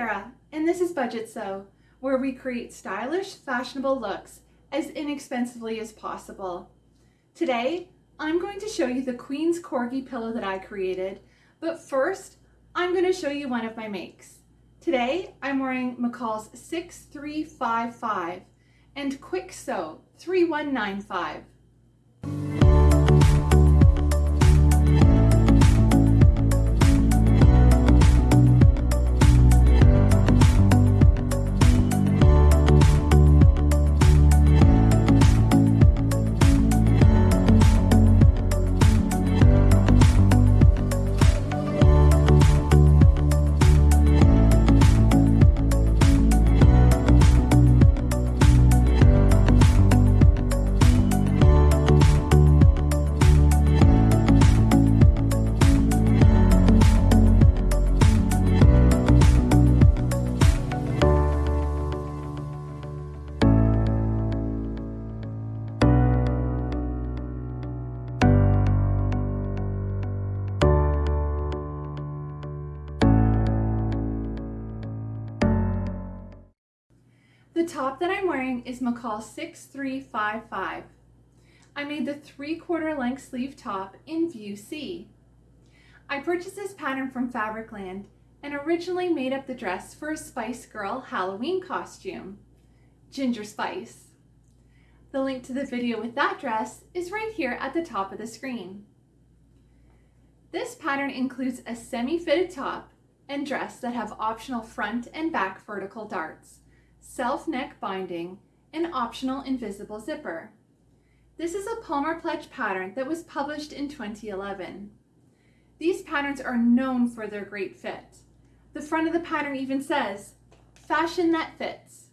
Sarah, and this is Budget Sew, where we create stylish, fashionable looks as inexpensively as possible. Today, I'm going to show you the Queen's Corgi pillow that I created, but first, I'm going to show you one of my makes. Today, I'm wearing McCall's 6355 and Kwik Sew 3195. Top that I'm wearing is McCall 6355. I made the three quarter length sleeve top in view C. I purchased this pattern from Fabricland and originally made up the dress for a Spice Girl Halloween costume, Ginger Spice. The link to the video with that dress is right here at the top of the screen. This pattern includes a semi-fitted top and dress that have optional front and back vertical darts self-neck binding, and optional invisible zipper. This is a Palmer Pletsch pattern that was published in 2011. These patterns are known for their great fit. The front of the pattern even says, fashion that fits.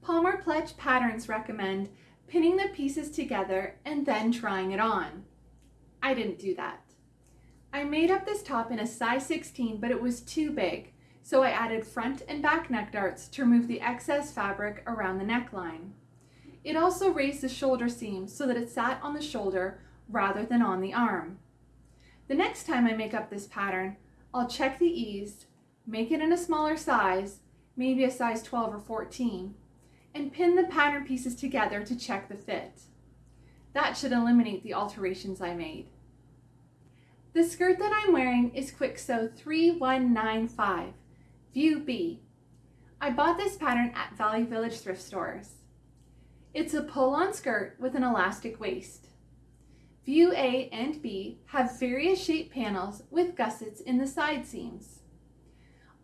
Palmer Pletsch patterns recommend pinning the pieces together and then trying it on. I didn't do that. I made up this top in a size 16, but it was too big, so I added front and back neck darts to remove the excess fabric around the neckline. It also raised the shoulder seam so that it sat on the shoulder rather than on the arm. The next time I make up this pattern, I'll check the ease, make it in a smaller size, maybe a size 12 or 14, and pin the pattern pieces together to check the fit. That should eliminate the alterations I made. The skirt that I'm wearing is Kwik Sew 3195. View B. I bought this pattern at Value Village thrift stores. It's a pull-on skirt with an elastic waist. View A and B have various shape panels with gussets in the side seams.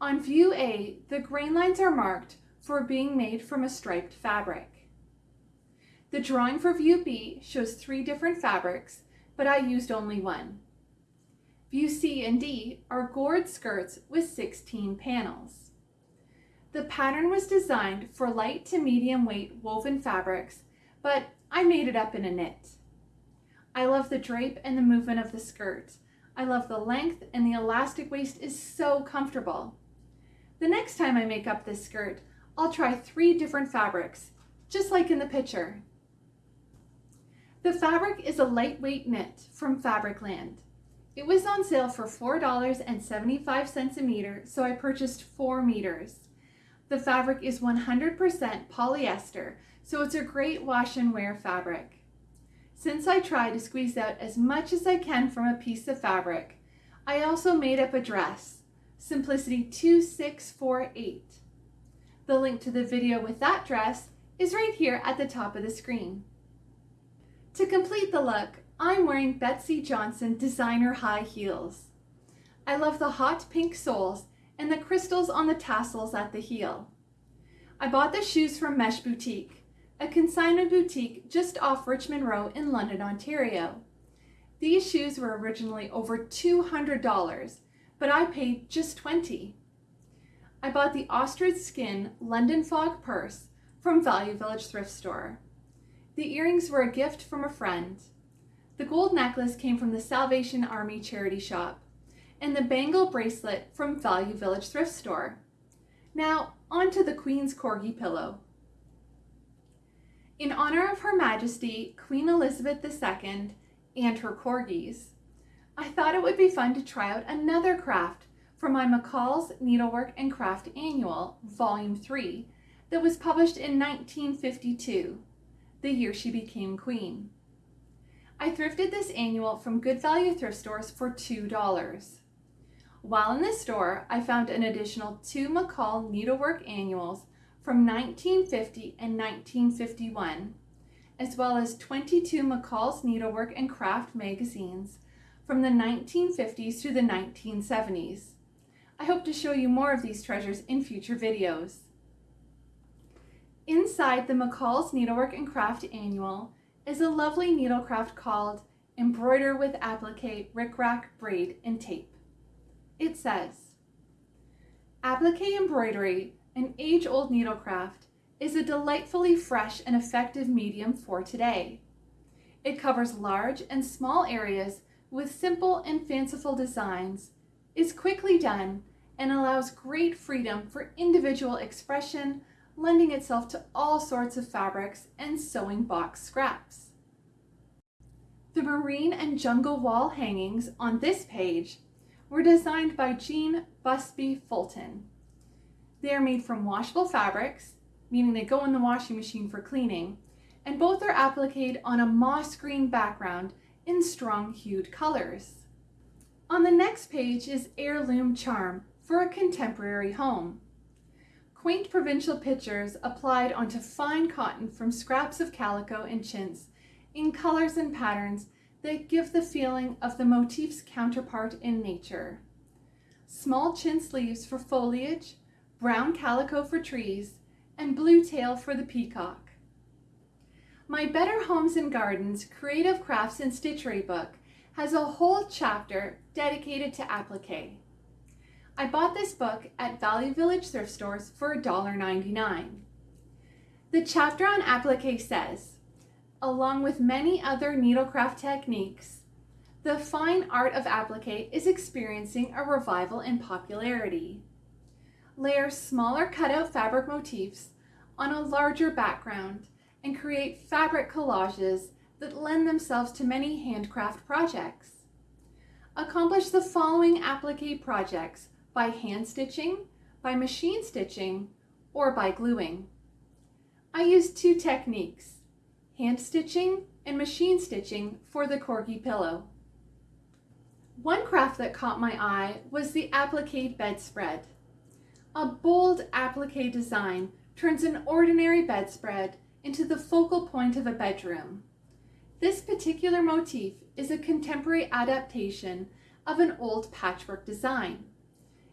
On view A, the grain lines are marked for being made from a striped fabric. The drawing for view B shows three different fabrics, but I used only one. View C and D are gored skirts with 16 panels. The pattern was designed for light to medium weight woven fabrics, but I made it up in a knit. I love the drape and the movement of the skirt. I love the length and the elastic waist is so comfortable. The next time I make up this skirt, I'll try three different fabrics, just like in the picture. The fabric is a lightweight knit from Fabricland. It was on sale for $4.75 a meter, so I purchased four meters. The fabric is 100% polyester, so it's a great wash and wear fabric. Since I try to squeeze out as much as I can from a piece of fabric, I also made up a dress, Simplicity 2648. The link to the video with that dress is right here at the top of the screen. To complete the look, I'm wearing Betsey Johnson designer high heels. I love the hot pink soles and the crystals on the tassels at the heel. I bought the shoes from Mesh Boutique, a consignment boutique just off Richmond Row in London, Ontario. These shoes were originally over $200, but I paid just 20. I bought the ostrich skin London Fog purse from Value Village thrift store. The earrings were a gift from a friend. The gold necklace came from the Salvation Army charity shop, and the bangle bracelet from Value Village thrift store. Now, on to the Queen's Corgi pillow. In honor of Her Majesty Queen Elizabeth II and her corgis, I thought it would be fun to try out another craft from my McCall's Needlework and Craft Annual, Volume 3, that was published in 1952, the year she became queen. I thrifted this annual from Good Value thrift stores for $2. While in this store, I found an additional two McCall Needlework Annuals from 1950 and 1951, as well as 22 McCall's Needlework and Craft magazines from the 1950s through the 1970s. I hope to show you more of these treasures in future videos. Inside the McCall's Needlework and Craft Annual is a lovely needlecraft called Embroider with Applique Rickrack Braid and Tape. It says, Applique embroidery, an age-old needlecraft, is a delightfully fresh and effective medium for today. It covers large and small areas with simple and fanciful designs, is quickly done, and allows great freedom for individual expression, lending itself to all sorts of fabrics and sewing box scraps. The marine and jungle wall hangings on this page were designed by Jean Busby Fulton. They are made from washable fabrics, meaning they go in the washing machine for cleaning, and both are appliqued on a moss green background in strong hued colors. On the next page is Heirloom Charm, for a contemporary home. Quaint provincial pictures applied onto fine cotton from scraps of calico and chintz in colors and patterns that give the feeling of the motif's counterpart in nature. Small chintz leaves for foliage, brown calico for trees, and blue tail for the peacock. My Better Homes and Gardens Creative Crafts and Stitchery book has a whole chapter dedicated to applique. I bought this book at Value Village thrift stores for $1.99. The chapter on applique says, along with many other needlecraft techniques, the fine art of applique is experiencing a revival in popularity. Layer smaller cutout fabric motifs on a larger background and create fabric collages that lend themselves to many handcraft projects. Accomplish the following applique projects by hand stitching, by machine stitching, or by gluing. I used two techniques, hand stitching and machine stitching for the corgi pillow. One craft that caught my eye was the applique bedspread. A bold applique design turns an ordinary bedspread into the focal point of a bedroom. This particular motif is a contemporary adaptation of an old patchwork design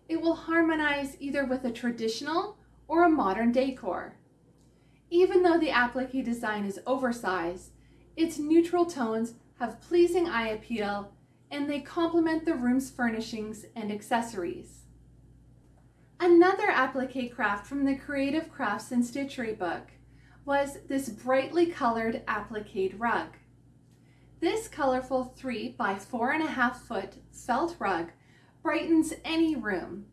it will harmonize either with a traditional or a modern decor. Even though the applique design is oversized, its neutral tones have pleasing eye appeal and they complement the room's furnishings and accessories. Another applique craft from the Creative Crafts and Stitchery book was this brightly colored applique rug. This colorful three by four and a half foot felt rug brightens any room.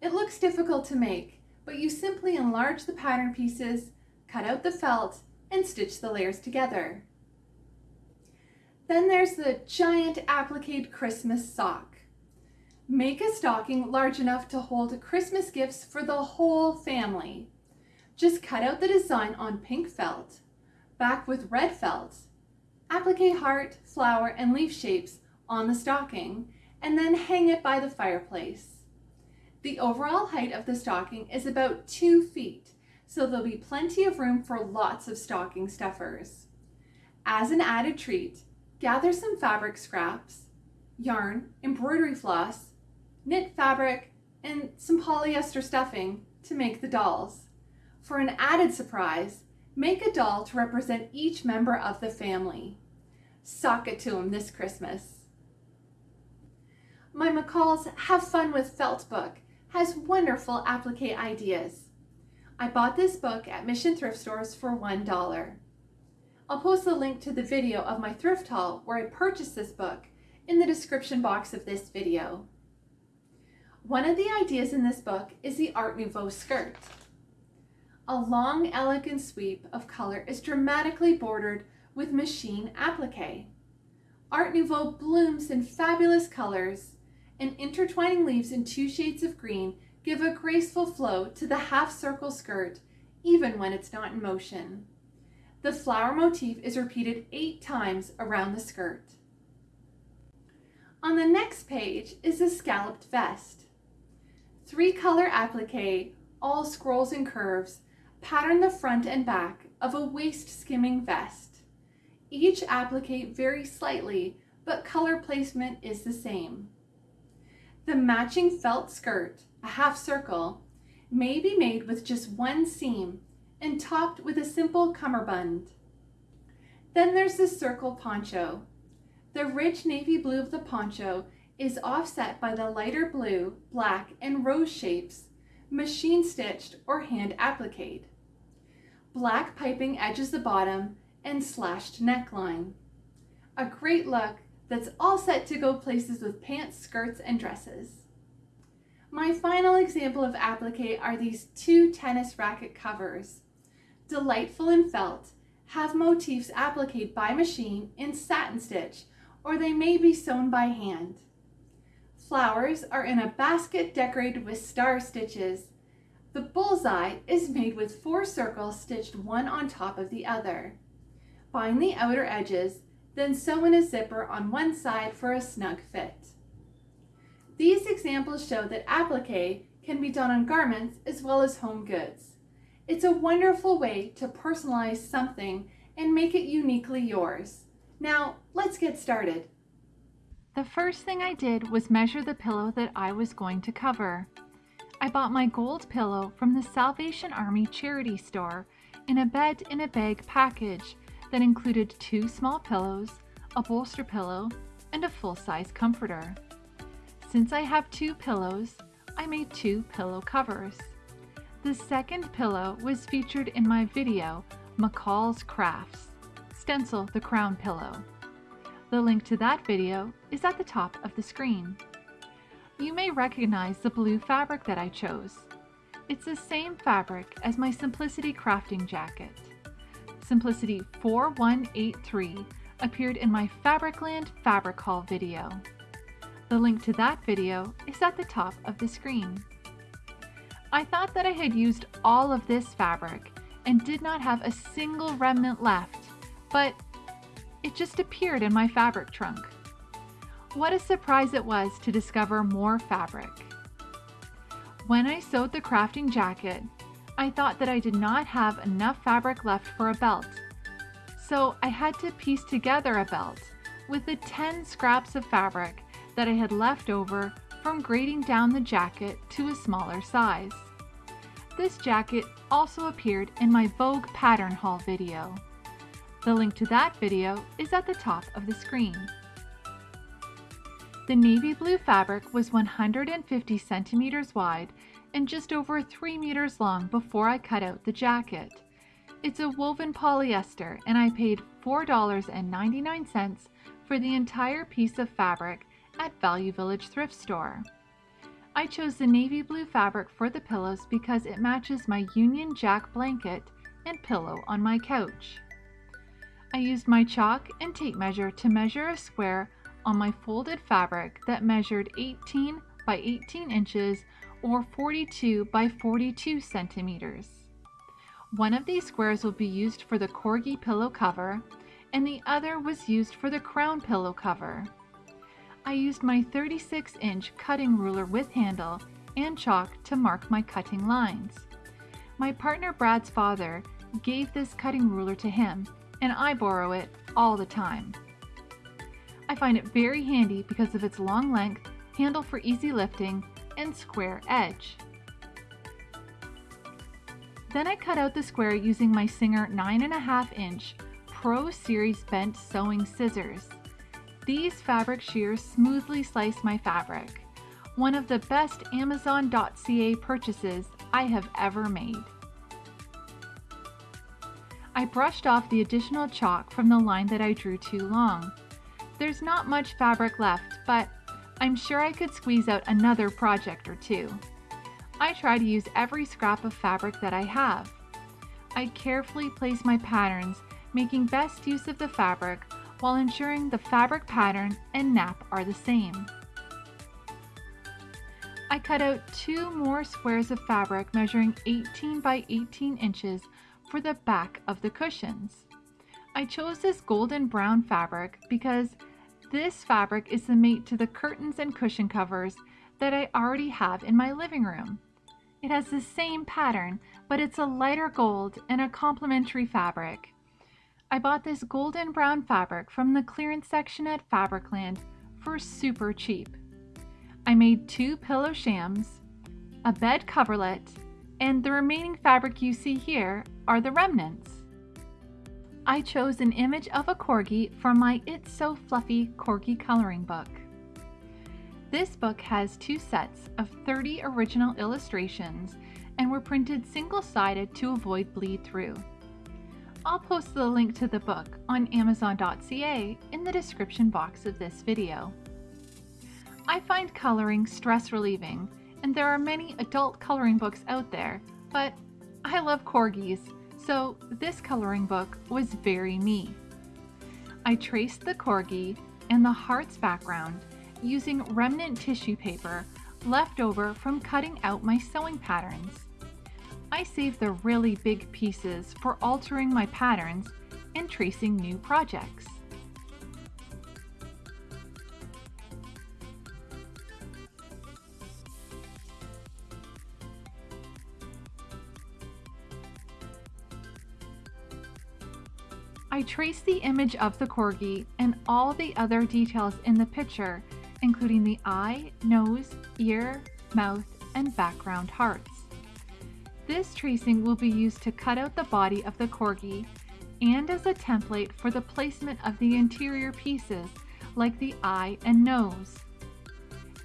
It looks difficult to make, but you simply enlarge the pattern pieces, cut out the felt, and stitch the layers together. Then there's the giant applique Christmas sock. Make a stocking large enough to hold Christmas gifts for the whole family. Just cut out the design on pink felt, back with red felt, applique heart, flower, and leaf shapes on the stocking, and then hang it by the fireplace. The overall height of the stocking is about two feet, so there'll be plenty of room for lots of stocking stuffers. As an added treat, gather some fabric scraps, yarn, embroidery floss, knit fabric, and some polyester stuffing to make the dolls. For an added surprise, make a doll to represent each member of the family. Sock it to them this Christmas. My McCall's Have Fun with Felt book has wonderful applique ideas. I bought this book at Mission Thrift Stores for $1. I'll post a link to the video of my thrift haul where I purchased this book in the description box of this video. One of the ideas in this book is the Art Nouveau skirt. A long, elegant sweep of color is dramatically bordered with machine applique. Art Nouveau blooms in fabulous colors and intertwining leaves in two shades of green give a graceful flow to the half circle skirt, even when it's not in motion. The flower motif is repeated eight times around the skirt. On the next page is a scalloped vest. Three color applique, all scrolls and curves, pattern the front and back of a waist skimming vest. Each applique varies slightly, but color placement is the same. The matching felt skirt, a half circle, may be made with just one seam and topped with a simple cummerbund. Then there's the circle poncho. The rich navy blue of the poncho is offset by the lighter blue, black, and rose shapes, machine stitched or hand appliqued. Black piping edges the bottom and slashed neckline. A great look that's all set to go places with pants, skirts, and dresses. My final example of applique are these two tennis racket covers. Delightful in felt, have motifs appliqued by machine in satin stitch, or they may be sewn by hand. Flowers are in a basket decorated with star stitches. The bullseye is made with four circles stitched one on top of the other. Bind the outer edges then sew in a zipper on one side for a snug fit. These examples show that applique can be done on garments as well as home goods. It's a wonderful way to personalize something and make it uniquely yours. Now, let's get started. The first thing I did was measure the pillow that I was going to cover. I bought my gold pillow from the Salvation Army charity store in a bed in a bag package that included two small pillows, a bolster pillow, and a full-size comforter. Since I have two pillows, I made two pillow covers. The second pillow was featured in my video, McCall's Crafts, Stencil the Crown Pillow. The link to that video is at the top of the screen. You may recognize the blue fabric that I chose. It's the same fabric as my Simplicity crafting jacket. Simplicity 4183 appeared in my Fabricland Fabric Haul video. The link to that video is at the top of the screen. I thought that I had used all of this fabric and did not have a single remnant left, but it just appeared in my fabric trunk. What a surprise it was to discover more fabric. When I sewed the crafting jacket, I thought that I did not have enough fabric left for a belt. So I had to piece together a belt with the 10 scraps of fabric that I had left over from grading down the jacket to a smaller size. This jacket also appeared in my Vogue pattern haul video. The link to that video is at the top of the screen. The navy blue fabric was 150 centimeters wide and just over 3 meters long before I cut out the jacket. It's a woven polyester and I paid $4.99 for the entire piece of fabric at Value Village thrift store. I chose the navy blue fabric for the pillows because it matches my Union Jack blanket and pillow on my couch. I used my chalk and tape measure to measure a square on my folded fabric that measured 18 by 18 inches or 42 by 42 centimeters. One of these squares will be used for the corgi pillow cover and the other was used for the crown pillow cover. I used my 36 inch cutting ruler with handle and chalk to mark my cutting lines. My partner Brad's father gave this cutting ruler to him and I borrow it all the time. I find it very handy because of its long length, handle for easy lifting, and square edge. Then I cut out the square using my Singer 9.5 inch Pro Series bent sewing scissors. These fabric shears smoothly slice my fabric. One of the best Amazon.ca purchases I have ever made. I brushed off the additional chalk from the line that I drew too long. There's not much fabric left, but I'm sure I could squeeze out another project or two. I try to use every scrap of fabric that I have. I carefully place my patterns, making best use of the fabric while ensuring the fabric pattern and nap are the same. I cut out two more squares of fabric measuring 18 by 18 inches for the back of the cushions. I chose this golden brown fabric because this fabric is the mate to the curtains and cushion covers that I already have in my living room. It has the same pattern, but it's a lighter gold and a complementary fabric. I bought this golden brown fabric from the clearance section at Fabricland for super cheap. I made two pillow shams, a bed coverlet, and the remaining fabric you see here are the remnants. I chose an image of a corgi from my It's So Fluffy Corgi coloring book. This book has two sets of 30 original illustrations and were printed single-sided to avoid bleed through. I'll post the link to the book on amazon.ca in the description box of this video. I find coloring stress relieving and there are many adult coloring books out there, but I love corgis so this coloring book was very me. I traced the corgi and the heart's background using remnant tissue paper left over from cutting out my sewing patterns. I saved the really big pieces for altering my patterns and tracing new projects. I traced the image of the corgi and all the other details in the picture, including the eye, nose, ear, mouth, and background hearts. This tracing will be used to cut out the body of the corgi and as a template for the placement of the interior pieces like the eye and nose.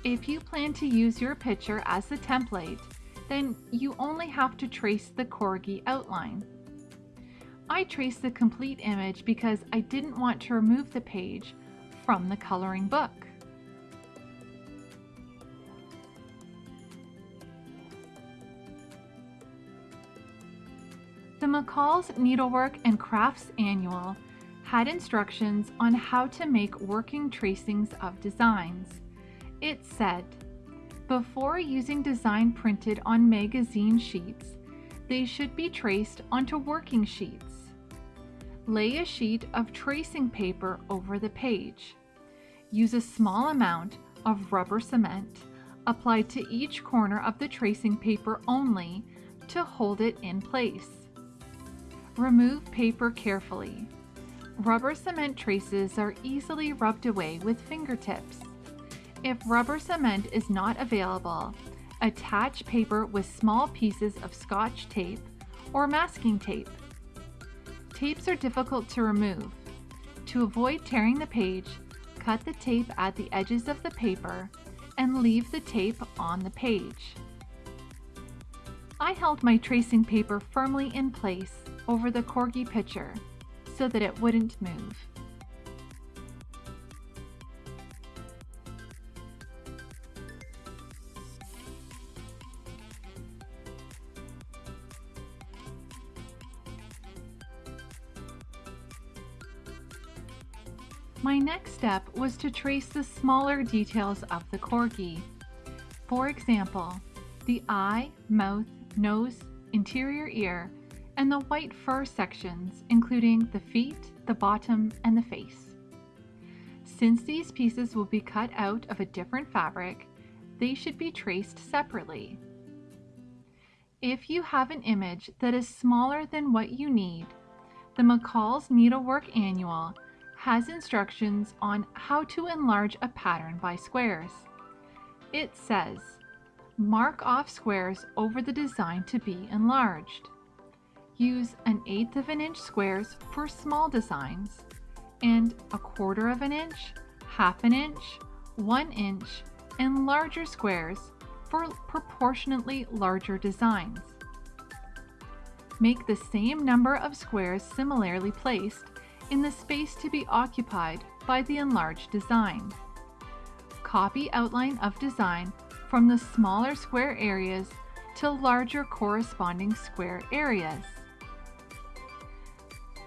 If you plan to use your picture as a template, then you only have to trace the corgi outline. I traced the complete image because I didn't want to remove the page from the coloring book. The McCall's Needlework and Crafts Annual had instructions on how to make working tracings of designs. It said, before using design printed on magazine sheets, they should be traced onto working sheets. Lay a sheet of tracing paper over the page. Use a small amount of rubber cement applied to each corner of the tracing paper only to hold it in place. Remove paper carefully. Rubber cement traces are easily rubbed away with fingertips. If rubber cement is not available, attach paper with small pieces of scotch tape or masking tape. Tapes are difficult to remove. To avoid tearing the page, cut the tape at the edges of the paper and leave the tape on the page. I held my tracing paper firmly in place over the corgi picture so that it wouldn't move. My next step was to trace the smaller details of the corgi. For example, the eye, mouth, nose, interior ear, and the white fur sections, including the feet, the bottom, and the face. Since these pieces will be cut out of a different fabric, they should be traced separately. If you have an image that is smaller than what you need, the McCall's Needlework Annual has instructions on how to enlarge a pattern by squares. It says, mark off squares over the design to be enlarged. Use an eighth of an inch squares for small designs and a quarter of an inch, half an inch, one inch, and larger squares for proportionately larger designs. Make the same number of squares similarly placed in the space to be occupied by the enlarged design. Copy outline of design from the smaller square areas to larger corresponding square areas.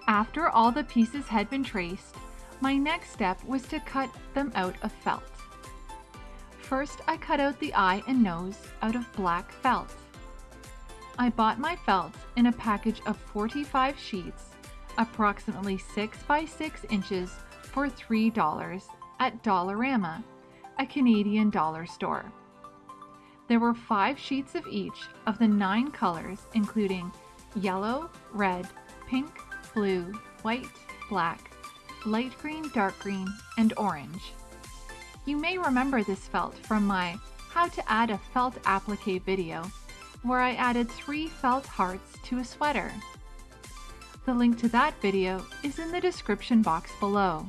After all the pieces had been traced, my next step was to cut them out of felt. First, I cut out the eye and nose out of black felt. I bought my felt in a package of 45 sheets, approximately 6 by 6 inches for $3 at Dollarama, a Canadian dollar store. There were five sheets of each of the nine colors, including yellow, red, pink, blue, white, black, light green, dark green, and orange. You may remember this felt from my How to Add a Felt Applique video, where I added three felt hearts to a sweater. The link to that video is in the description box below.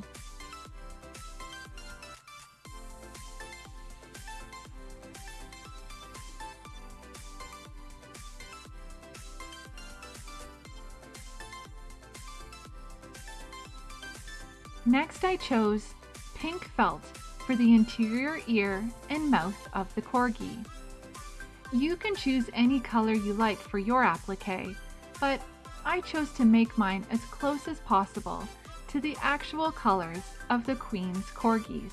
Next I chose pink felt for the interior ear and mouth of the Corgi. You can choose any color you like for your applique, but I chose to make mine as close as possible to the actual colors of the Queen's Corgis.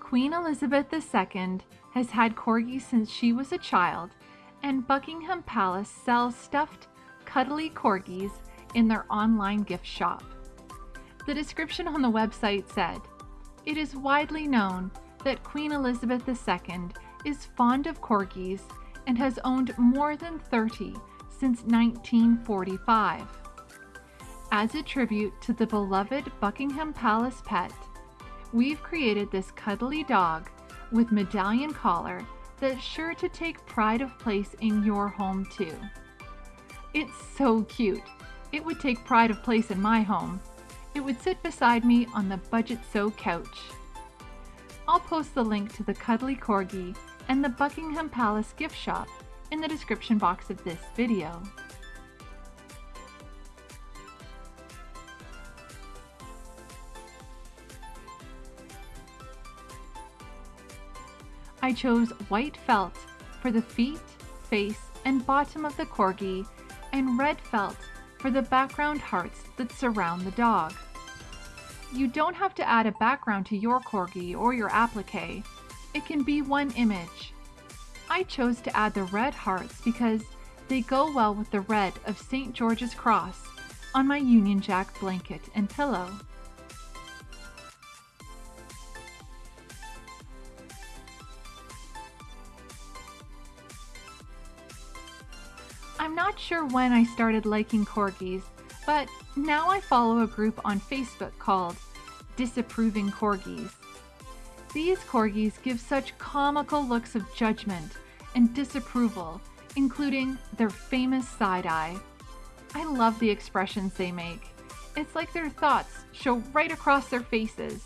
Queen Elizabeth II has had corgis since she was a child, and Buckingham Palace sells stuffed, cuddly corgis in their online gift shop. The description on the website said, It is widely known that Queen Elizabeth II is fond of corgis and has owned more than 30 since 1945. As a tribute to the beloved Buckingham Palace pet, we've created this cuddly dog with medallion collar that's sure to take pride of place in your home too. It's so cute. It would take pride of place in my home. It would sit beside me on the Budget Sew couch. I'll post the link to the Cuddly Corgi and the Buckingham Palace gift shop in the description box of this video. I chose white felt for the feet, face, and bottom of the corgi, and red felt for the background hearts that surround the dog. You don't have to add a background to your corgi or your applique. It can be one image. I chose to add the red hearts because they go well with the red of St. George's Cross on my Union Jack blanket and pillow. I'm not sure when I started liking corgis, but now I follow a group on Facebook called Disapproving Corgis. These corgis give such comical looks of judgment and disapproval, including their famous side eye. I love the expressions they make. It's like their thoughts show right across their faces.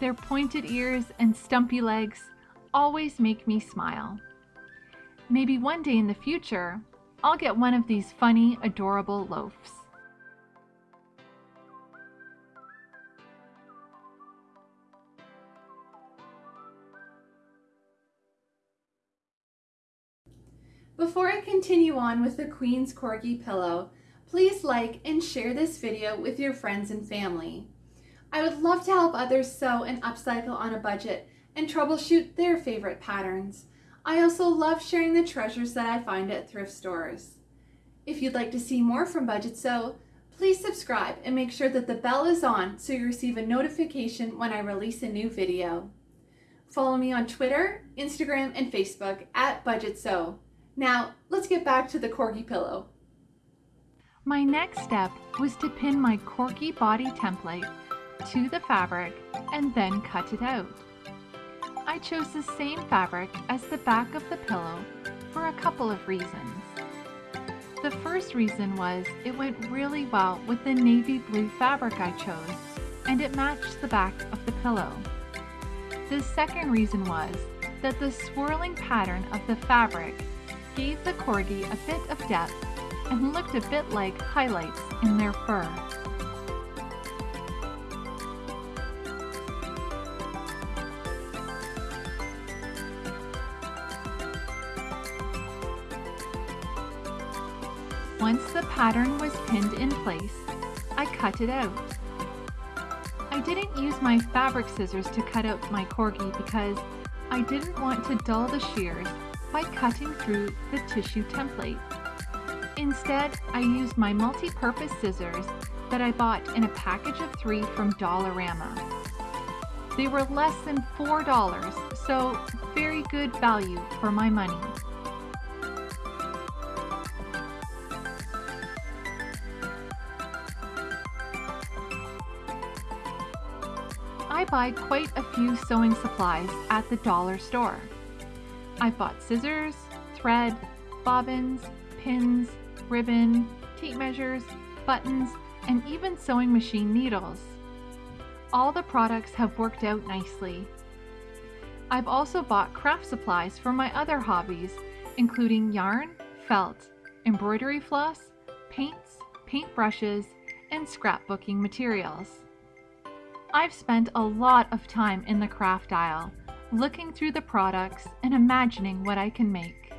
Their pointed ears and stumpy legs always make me smile. Maybe one day in the future, I'll get one of these funny, adorable loaves. Before I continue on with the Queen's Corgi pillow, please like and share this video with your friends and family. I would love to help others sew and upcycle on a budget and troubleshoot their favorite patterns. I also love sharing the treasures that I find at thrift stores. If you'd like to see more from Budget Sew, please subscribe and make sure that the bell is on so you receive a notification when I release a new video. Follow me on Twitter, Instagram, and Facebook at Budget Sew. Now, let's get back to the corgi pillow. My next step was to pin my corgi body template to the fabric and then cut it out. I chose the same fabric as the back of the pillow for a couple of reasons. The first reason was it went really well with the navy blue fabric I chose, and it matched the back of the pillow. The second reason was that the swirling pattern of the fabric gave the corgi a bit of depth and looked a bit like highlights in their fur. Pattern was pinned in place, I cut it out. I didn't use my fabric scissors to cut out my corgi because I didn't want to dull the shears by cutting through the tissue template. Instead, I used my multi-purpose scissors that I bought in a package of three from Dollarama. They were less than $4, so very good value for my money. Buy quite a few sewing supplies at the dollar store. I bought scissors, thread, bobbins, pins, ribbon, tape measures, buttons, and even sewing machine needles. All the products have worked out nicely. I've also bought craft supplies for my other hobbies, including yarn, felt, embroidery floss, paints, paint brushes, and scrapbooking materials. I've spent a lot of time in the craft aisle, looking through the products and imagining what I can make.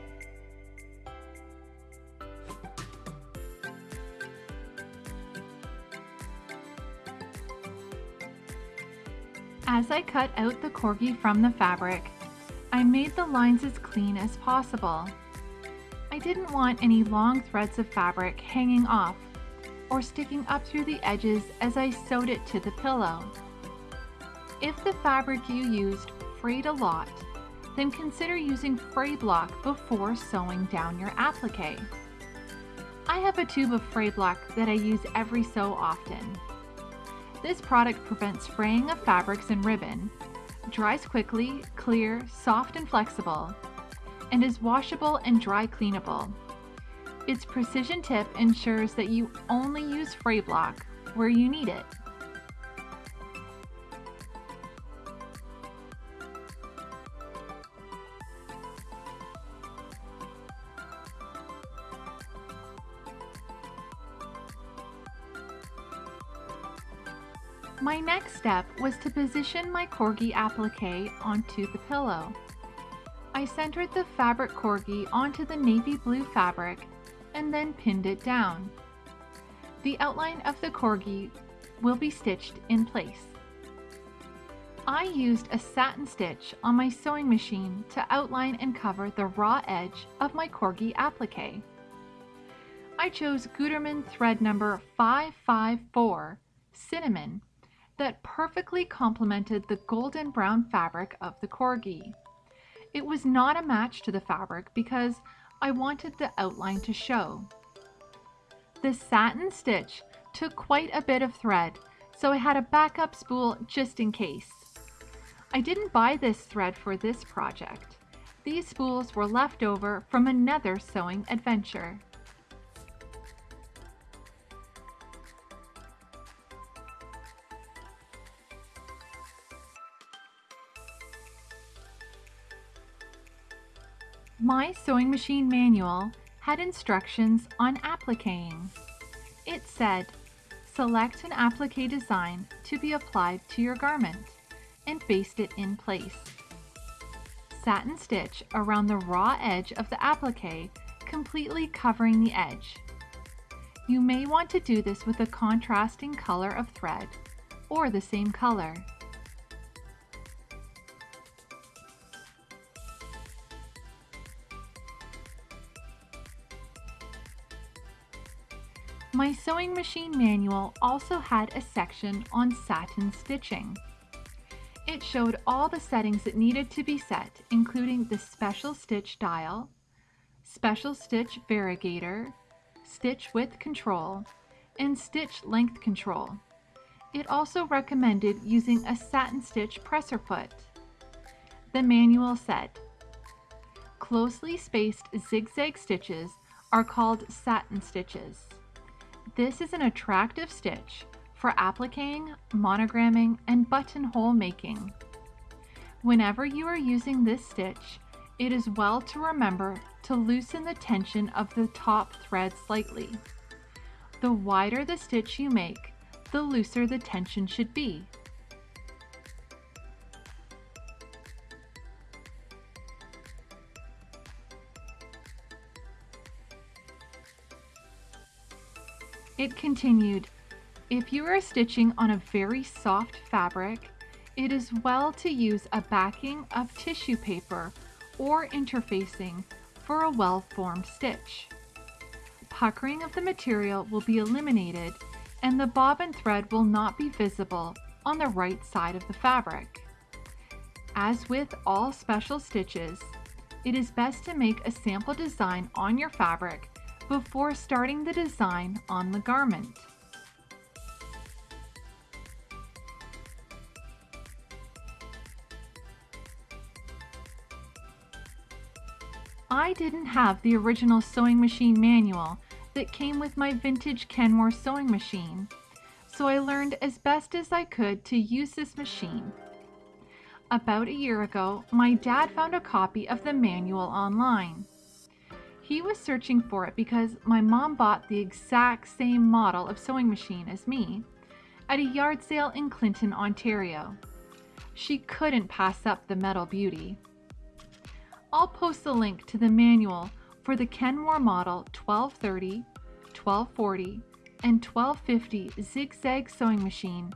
As I cut out the corgi from the fabric, I made the lines as clean as possible. I didn't want any long threads of fabric hanging off or sticking up through the edges as I sewed it to the pillow. If the fabric you used frayed a lot, then consider using fray block before sewing down your applique. I have a tube of fray block that I use every so often. This product prevents fraying of fabrics and ribbon, dries quickly, clear, soft and flexible, and is washable and dry cleanable. Its precision tip ensures that you only use fray block where you need it. My next step was to position my corgi applique onto the pillow. I centered the fabric corgi onto the navy blue fabric and then pinned it down. The outline of the corgi will be stitched in place. I used a satin stitch on my sewing machine to outline and cover the raw edge of my corgi applique. I chose Gutermann thread number 554, Cinnamon, that perfectly complemented the golden brown fabric of the corgi. It was not a match to the fabric because I wanted the outline to show. The satin stitch took quite a bit of thread, so I had a backup spool just in case. I didn't buy this thread for this project. These spools were left over from another sewing adventure. My sewing machine manual had instructions on appliquing. It said, select an applique design to be applied to your garment and baste it in place. Satin stitch around the raw edge of the applique, completely covering the edge. You may want to do this with a contrasting color of thread or the same color. My sewing machine manual also had a section on satin stitching. It showed all the settings that needed to be set, including the special stitch dial, special stitch variegator, stitch width control, and stitch length control. It also recommended using a satin stitch presser foot. The manual said, closely spaced zigzag stitches are called satin stitches. This is an attractive stitch for appliquing, monogramming, and buttonhole making. Whenever you are using this stitch, it is well to remember to loosen the tension of the top thread slightly. The wider the stitch you make, the looser the tension should be. It continued, if you are stitching on a very soft fabric, it is well to use a backing of tissue paper or interfacing for a well-formed stitch. Puckering of the material will be eliminated and the bobbin thread will not be visible on the right side of the fabric. As with all special stitches, it is best to make a sample design on your fabric before starting the design on the garment. I didn't have the original sewing machine manual that came with my vintage Kenmore sewing machine, so I learned as best as I could to use this machine. About a year ago, my dad found a copy of the manual online. He was searching for it because my mom bought the exact same model of sewing machine as me at a yard sale in Clinton, Ontario. She couldn't pass up the metal beauty. I'll post the link to the manual for the Kenmore model 1230, 1240, and 1250 zigzag sewing machine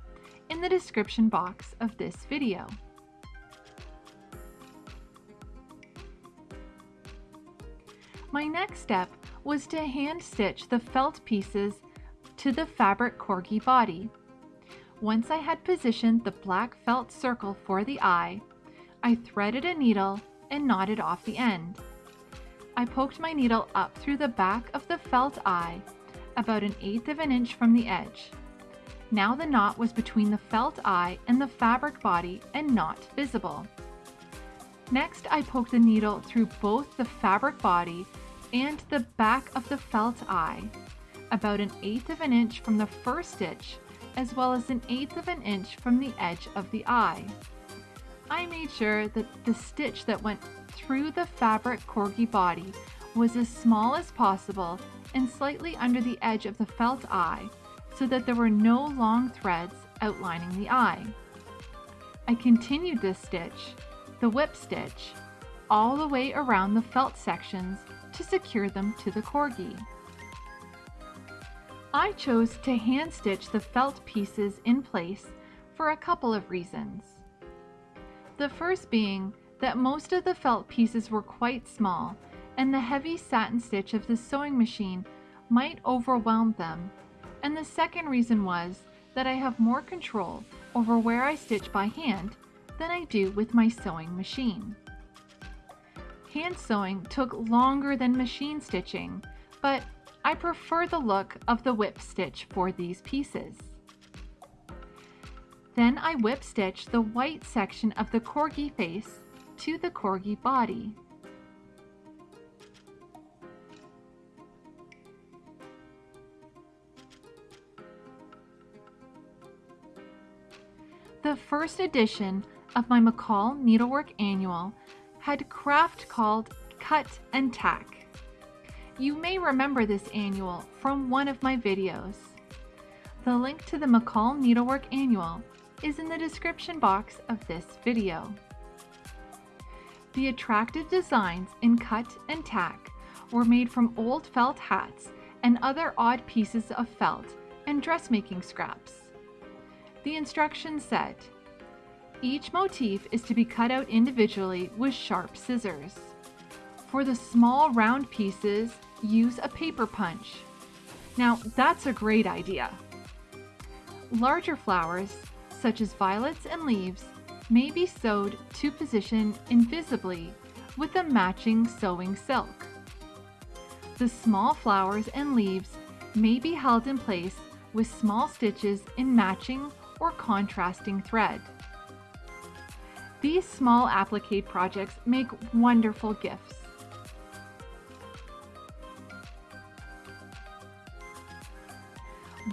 in the description box of this video. My next step was to hand stitch the felt pieces to the fabric corgi body. Once I had positioned the black felt circle for the eye, I threaded a needle and knotted off the end. I poked my needle up through the back of the felt eye, about an eighth of an inch from the edge. Now the knot was between the felt eye and the fabric body and not visible. Next, I poked the needle through both the fabric body and the back of the felt eye, about an eighth of an inch from the first stitch, as well as an eighth of an inch from the edge of the eye. I made sure that the stitch that went through the fabric corgi body was as small as possible and slightly under the edge of the felt eye so that there were no long threads outlining the eye. I continued this stitch, the whip stitch, all the way around the felt sections to secure them to the corgi. I chose to hand stitch the felt pieces in place for a couple of reasons. The first being that most of the felt pieces were quite small and the heavy satin stitch of the sewing machine might overwhelm them. And the second reason was that I have more control over where I stitch by hand than I do with my sewing machine. Hand sewing took longer than machine stitching, but I prefer the look of the whip stitch for these pieces. Then I whip stitch the white section of the corgi face to the corgi body. The first edition of my McCall Needlework Annual had craft called Cut and Tack. You may remember this annual from one of my videos. The link to the McCall Needlework Annual is in the description box of this video. The attractive designs in cut and tack were made from old felt hats and other odd pieces of felt and dressmaking scraps. The instructions said, each motif is to be cut out individually with sharp scissors. For the small round pieces, use a paper punch. Now that's a great idea. Larger flowers such as violets and leaves, may be sewed to position invisibly with a matching sewing silk. The small flowers and leaves may be held in place with small stitches in matching or contrasting thread. These small applique projects make wonderful gifts.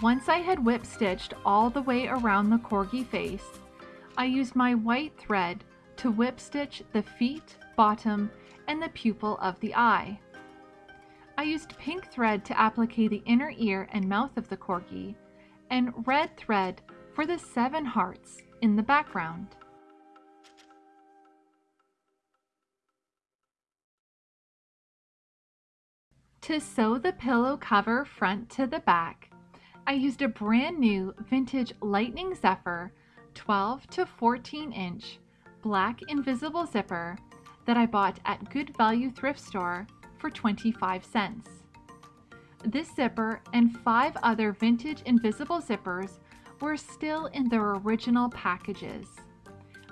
Once I had whip stitched all the way around the corgi face, I used my white thread to whip stitch the feet, bottom, and the pupil of the eye. I used pink thread to applique the inner ear and mouth of the corgi, and red thread for the seven hearts in the background. To sew the pillow cover front to the back, I used a brand new vintage Lightning Zephyr 12 to 14 inch black invisible zipper that I bought at Good Value thrift store for 25 cents. This zipper and five other vintage invisible zippers were still in their original packages.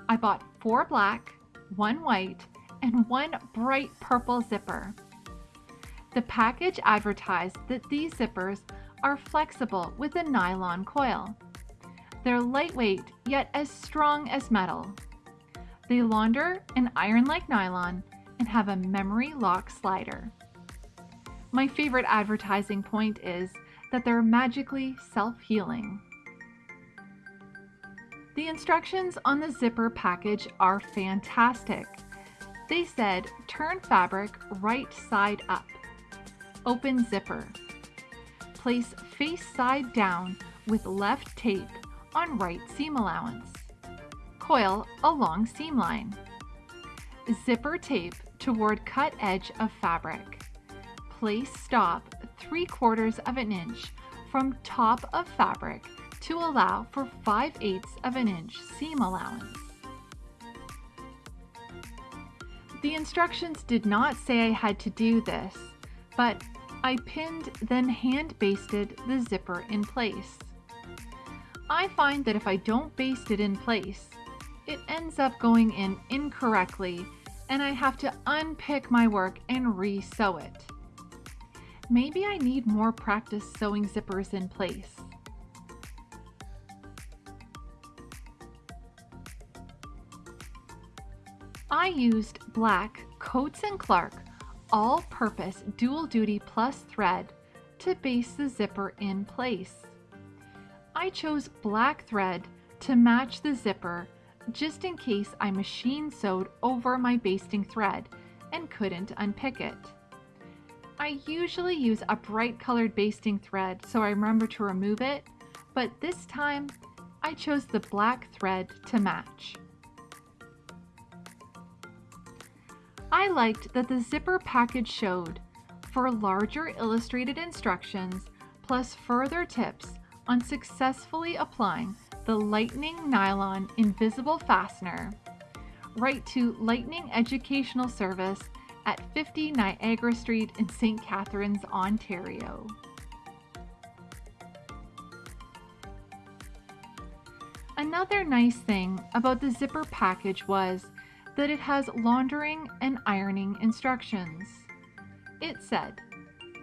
I bought four black, one white, and one bright purple zipper. The package advertised that these zippers are flexible with a nylon coil. They're lightweight yet as strong as metal. They launder and iron like nylon and have a memory lock slider. My favorite advertising point is that they're magically self-healing. The instructions on the zipper package are fantastic. They said turn fabric right side up. Open zipper. Place face side down with left tape on right seam allowance. Coil along seam line. Zipper tape toward cut edge of fabric. Place stop 3 quarters of an inch from top of fabric to allow for 5 eighths of an inch seam allowance. The instructions did not say I had to do this, but I pinned then hand basted the zipper in place. I find that if I don't baste it in place, it ends up going in incorrectly and I have to unpick my work and re-sew it. Maybe I need more practice sewing zippers in place. I used black Coats & Clark all-purpose dual duty plus thread to baste the zipper in place. I chose black thread to match the zipper just in case I machine sewed over my basting thread and couldn't unpick it. I usually use a bright colored basting thread so I remember to remove it, but this time I chose the black thread to match. I liked that the zipper package showed for larger illustrated instructions plus further tips on successfully applying the Lightning Nylon Invisible Fastener. Write to Lightning Educational Service at 50 Niagara Street in St. Catharines, Ontario. Another nice thing about the zipper package was that it has laundering and ironing instructions. It said,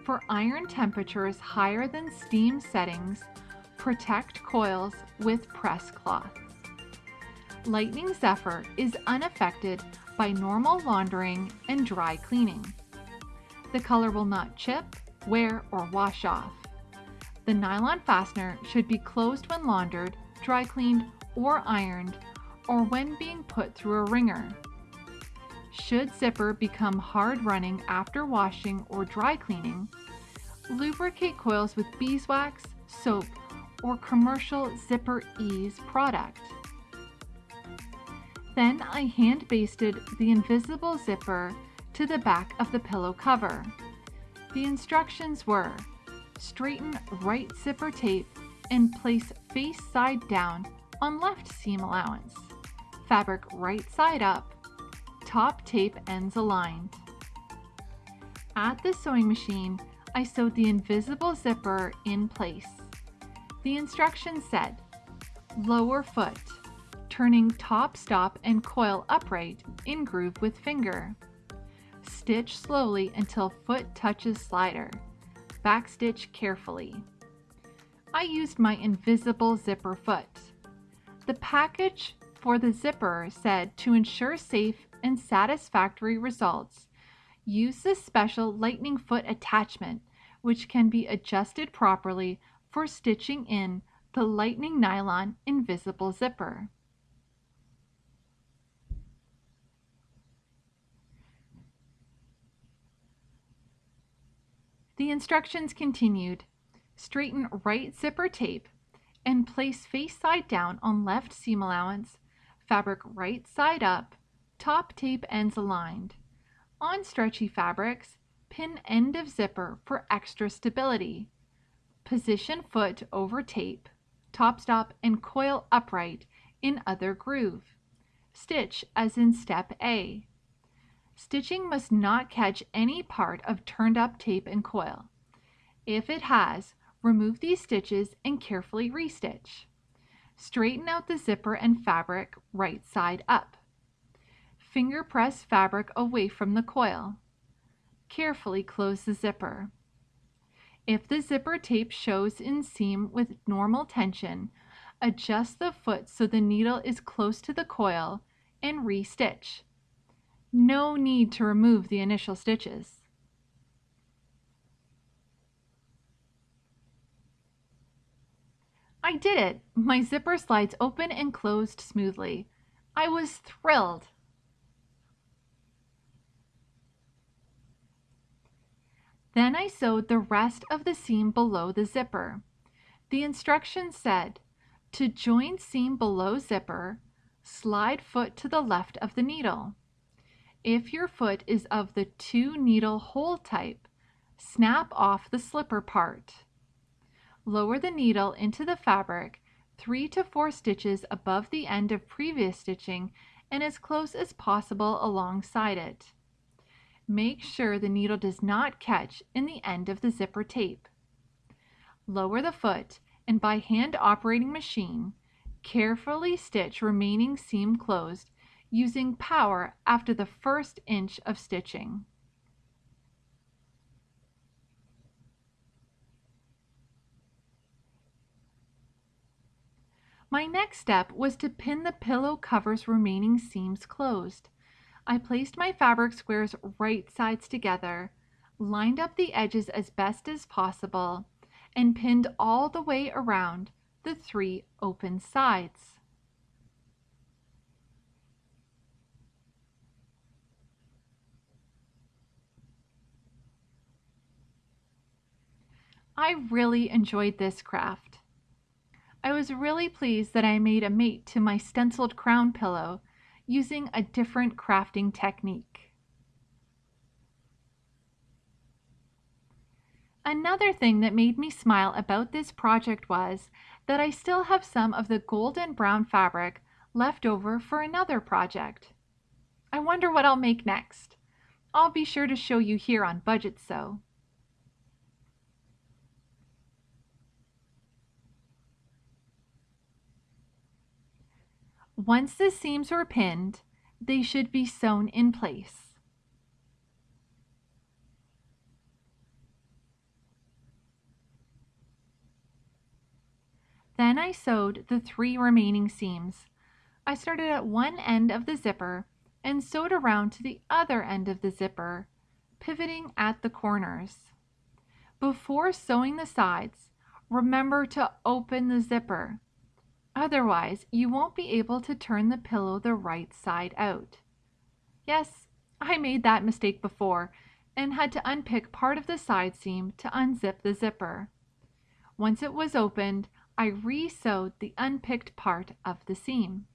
for iron temperatures higher than steam settings, protect coils with press cloth. Lightning Zephyr is unaffected by normal laundering and dry cleaning. The color will not chip, wear, or wash off. The nylon fastener should be closed when laundered, dry cleaned, or ironed, or when being put through a wringer. Should zipper become hard running after washing or dry cleaning, lubricate coils with beeswax, soap, or commercial Zipper Ease product. Then I hand basted the invisible zipper to the back of the pillow cover. The instructions were straighten right zipper tape and place face side down on left seam allowance. Fabric right side up top tape ends aligned. At the sewing machine, I sewed the invisible zipper in place. The instructions said, lower foot, turning top stop and coil upright in groove with finger. Stitch slowly until foot touches slider. Backstitch carefully. I used my invisible zipper foot. The package for the zipper said to ensure safe and satisfactory results, use the special lightning foot attachment, which can be adjusted properly for stitching in the lightning nylon invisible zipper. The instructions continued. Straighten right zipper tape and place face side down on left seam allowance, fabric right side up, top tape ends aligned. On stretchy fabrics, pin end of zipper for extra stability. Position foot over tape, top stop, and coil upright in other groove. Stitch as in step A. Stitching must not catch any part of turned up tape and coil. If it has, remove these stitches and carefully restitch. Straighten out the zipper and fabric right side up. Finger press fabric away from the coil. Carefully close the zipper. If the zipper tape shows in seam with normal tension, adjust the foot so the needle is close to the coil and re-stitch. No need to remove the initial stitches. I did it! My zipper slides open and closed smoothly. I was thrilled. Then I sewed the rest of the seam below the zipper. The instructions said, to join seam below zipper, slide foot to the left of the needle. If your foot is of the two needle hole type, snap off the slipper part. Lower the needle into the fabric three to four stitches above the end of previous stitching and as close as possible alongside it. Make sure the needle does not catch in the end of the zipper tape. Lower the foot and by hand operating machine, carefully stitch remaining seam closed using power after the first inch of stitching. My next step was to pin the pillow cover's remaining seams closed. I placed my fabric squares right sides together, lined up the edges as best as possible, and pinned all the way around the three open sides. I really enjoyed this craft. I was really pleased that I made a mate to my stenciled crown pillow using a different crafting technique. Another thing that made me smile about this project was that I still have some of the golden brown fabric left over for another project. I wonder what I'll make next. I'll be sure to show you here on Budget Sew. Once the seams were pinned, they should be sewn in place. Then I sewed the three remaining seams. I started at one end of the zipper and sewed around to the other end of the zipper, pivoting at the corners. Before sewing the sides, remember to open the zipper. Otherwise, you won't be able to turn the pillow the right side out. Yes, I made that mistake before and had to unpick part of the side seam to unzip the zipper. Once it was opened, I re-sewed the unpicked part of the seam.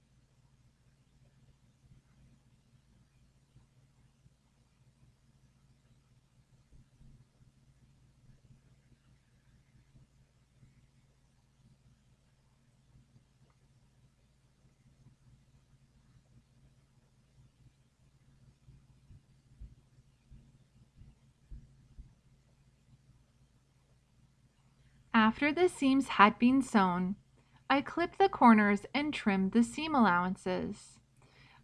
After the seams had been sewn, I clipped the corners and trimmed the seam allowances.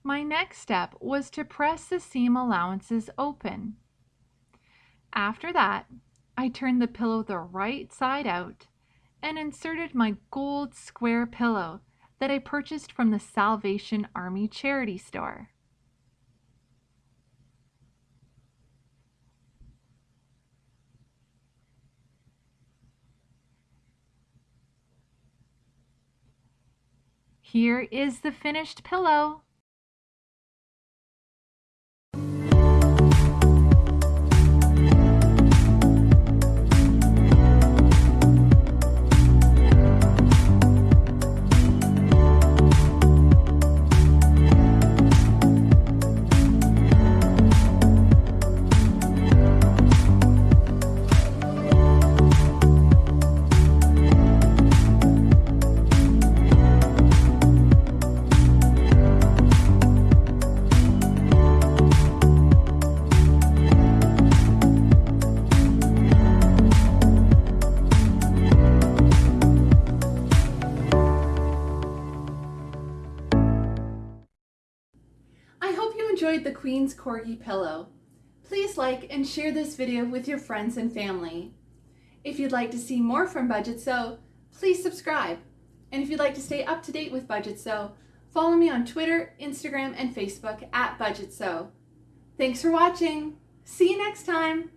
My next step was to press the seam allowances open. After that, I turned the pillow the right side out and inserted my gold square pillow that I purchased from the Salvation Army charity store. Here is the finished pillow. Queen's Corgi pillow. Please like and share this video with your friends and family. If you'd like to see more from Budget Sew, please subscribe. And if you'd like to stay up to date with Budget Sew, follow me on Twitter, Instagram, and Facebook at Budget Sew. Thanks for watching. See you next time.